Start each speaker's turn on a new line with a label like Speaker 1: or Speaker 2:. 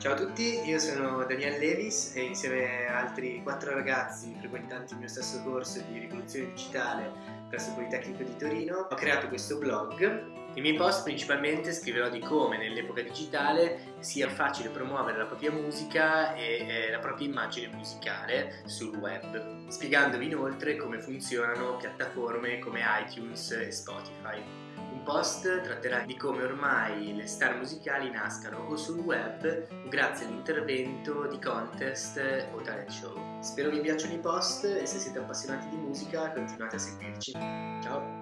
Speaker 1: Ciao a tutti, io sono Daniel Levis e insieme a altri quattro ragazzi frequentanti il mio stesso corso di rivoluzione digitale presso Politecnico di Torino ho creato questo blog. Nei miei post principalmente scriverò di come nell'epoca digitale sia facile promuovere la propria musica e eh, la propria immagine musicale sul web, spiegandovi inoltre come funzionano piattaforme come iTunes e Spotify. Un post tratterà di come ormai le star musicali nascano o sul web grazie all'intervento di contest o talent show. Spero vi piacciono i post e se siete appassionati di musica continuate a seguirci. Ciao!